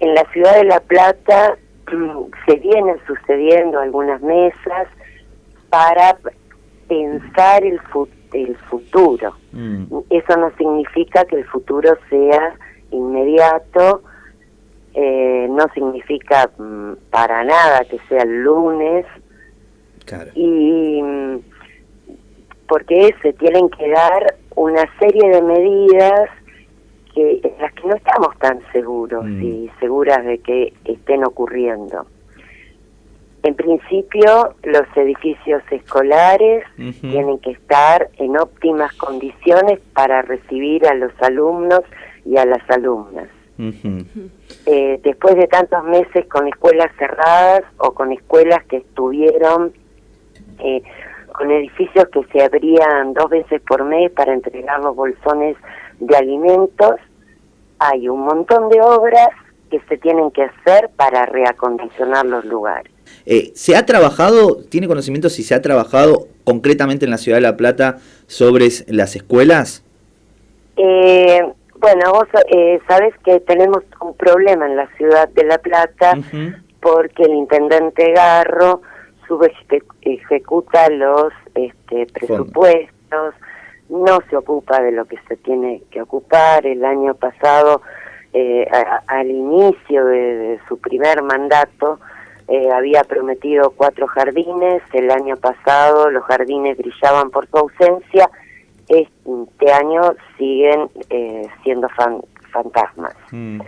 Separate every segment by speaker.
Speaker 1: En la ciudad de La Plata mm, se vienen sucediendo algunas mesas para pensar el, el futuro. Mm. Eso no significa que el futuro sea inmediato, eh, no significa mm, para nada que sea el lunes. Y porque se tienen que dar una serie de medidas que no estamos tan seguros mm. y seguras de que estén ocurriendo. En principio, los edificios escolares tienen que estar en óptimas condiciones para recibir a los alumnos y a las alumnas. Eh, después de tantos meses con escuelas cerradas o con escuelas que estuvieron eh, con edificios que se abrían dos veces por mes para entregar los bolsones de alimentos, hay un montón de obras que se tienen que hacer para reacondicionar los lugares.
Speaker 2: Eh, ¿Se ha trabajado, tiene conocimiento si se ha trabajado concretamente en la ciudad de La Plata sobre las escuelas?
Speaker 1: Eh, bueno, vos eh, sabes que tenemos un problema en la ciudad de La Plata porque el intendente Garro ejecuta los este, presupuestos, no se ocupa de lo que se tiene que ocupar. El año pasado, eh, al inicio de, su primer mandato, eh, había prometido cuatro jardines. El año pasado los jardines brillaban por su ausencia este año siguen eh, siendo fantasmas. Mm.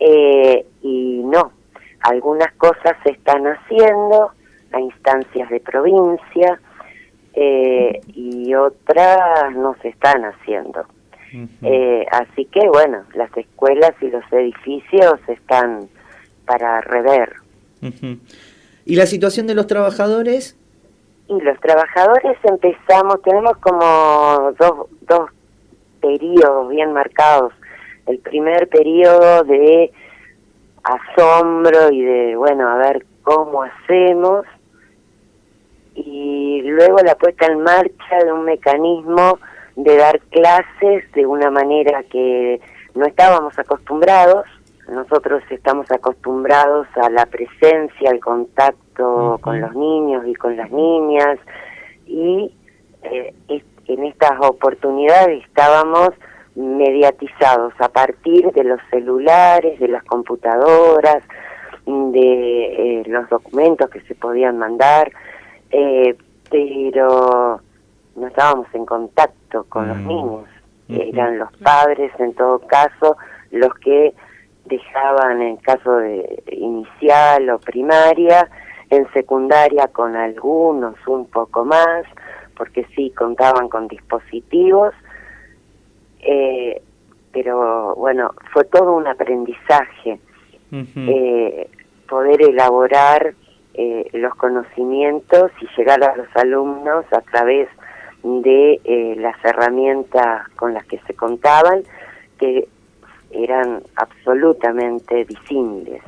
Speaker 1: Eh, y no, algunas cosas se están haciendo a instancias de provincia eh, y otras no se están haciendo. así que bueno, las escuelas y los edificios están para rever.
Speaker 2: ¿Y la situación de los trabajadores?
Speaker 1: Y los trabajadores empezamos, tenemos como dos, dos periodos bien marcados. El primer periodo de asombro y de, bueno, a ver cómo hacemos. Y luego la puesta en marcha de un mecanismo de dar clases de una manera que no estábamos acostumbrados. Nosotros estamos acostumbrados a la presencia, al contacto con los niños y con las niñas y eh, en estas oportunidades estábamos mediatizados a partir de los celulares, de las computadoras, de eh, los documentos que se podían mandar, eh, pero no estábamos en contacto con los mm. niños. Eran los padres, en todo caso, los que dejaban en caso de inicial o primaria en secundaria con algunos un poco más, porque sí contaban con dispositivos, eh, pero bueno, fue todo un aprendizaje eh, poder elaborar eh, los conocimientos y llegar a los alumnos a través de las herramientas con las que se contaban, que eran absolutamente disímiles.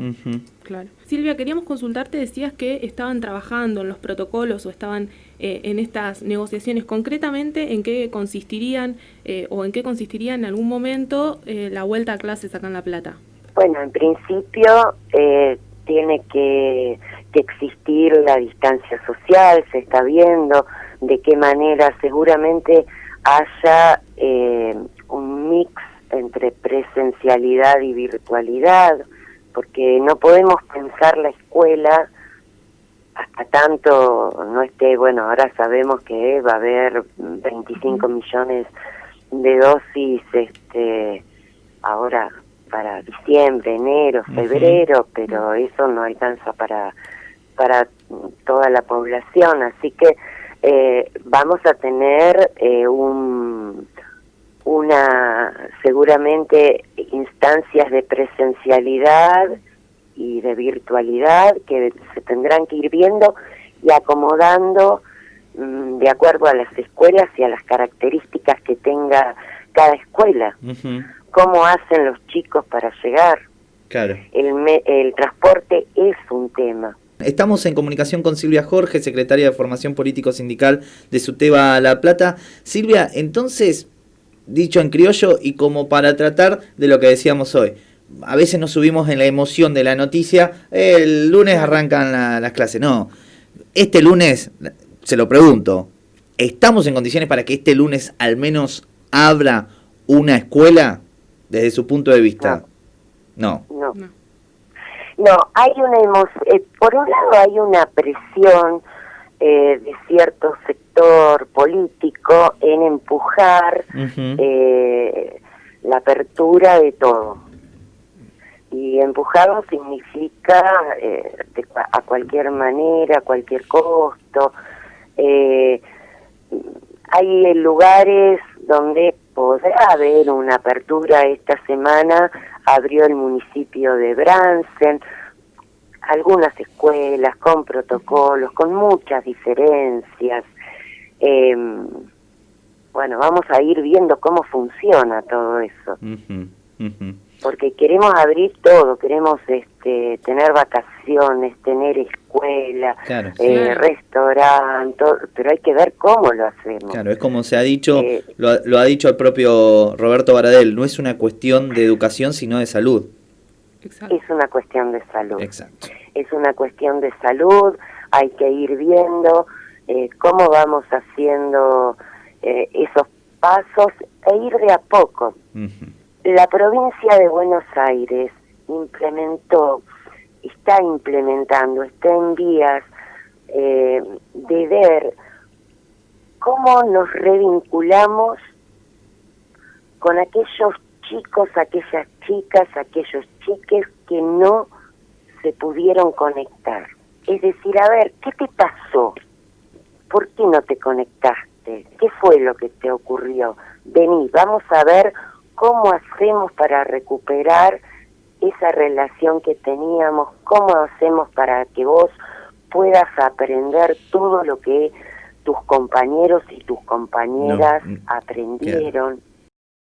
Speaker 3: Claro. Silvia, queríamos consultarte, decías que estaban trabajando en los protocolos o estaban eh, en estas negociaciones. Concretamente, ¿en qué consistirían eh, o en qué consistiría en algún momento eh, la vuelta a clases acá en La Plata?
Speaker 1: Bueno, en principio tiene que, que existir la distancia social, se está viendo de qué manera seguramente haya un mix entre presencialidad y virtualidad, porque no podemos pensar la escuela hasta tanto no esté, bueno, ahora sabemos que va a haber 25 millones de dosis este ahora para diciembre, enero, febrero, pero eso no alcanza para para toda la población, así que eh, vamos a tener eh, un una seguramente instancias de presencialidad y de virtualidad que se tendrán que ir viendo y acomodando mm, de acuerdo a las escuelas y a las características que tenga cada escuela. ¿Cómo hacen los chicos para llegar?
Speaker 2: Claro.
Speaker 1: El, el transporte es un tema.
Speaker 2: Estamos en comunicación con Silvia Jorge, secretaria de Formación Político Sindical de SUTEBA La Plata. Silvia, entonces, dicho en criollo y como para tratar de lo que decíamos hoy, a veces nos subimos en la emoción de la noticia, el lunes arrancan las clases. No, este lunes, se lo pregunto, ¿estamos en condiciones para que este lunes al menos abra una escuela desde su punto de vista?
Speaker 1: No. No. Hay una emoción, eh, por un lado hay una presión eh, de cierto sector político en empujar eh, la apertura de todo. Y empujarlo significa a cualquier manera, a cualquier costo. hay lugares donde podrá haber una apertura esta semana, abrió el municipio de Bransen, algunas escuelas con protocolos, con muchas diferencias. Em, bueno, vamos a ir viendo cómo funciona todo eso porque queremos abrir todo, queremos este, tener vacaciones, tener escuela, eh, restaurante, pero hay que ver cómo lo hacemos.
Speaker 2: Claro, es como se ha dicho, eh, lo, ha dicho el propio Roberto Baradel, no es una cuestión de educación, sino de salud.
Speaker 1: Es una cuestión de salud. Exacto. Es una cuestión de salud, hay que ir viendo eh, cómo vamos haciendo esos pasos e ir de a poco. La provincia de Buenos Aires implementó, está implementando, está en vías eh, de ver cómo nos revinculamos con aquellos chicos, aquellas chicas, aquellos chiques que no se pudieron conectar. Es decir, a ver, ¿qué te pasó? ¿Por qué no te conectaste? ¿Qué fue lo que te ocurrió? Vení, vamos a ver cómo hacemos para recuperar esa relación que teníamos, cómo hacemos para que vos puedas aprender todo lo que tus compañeros y tus compañeras aprendieron.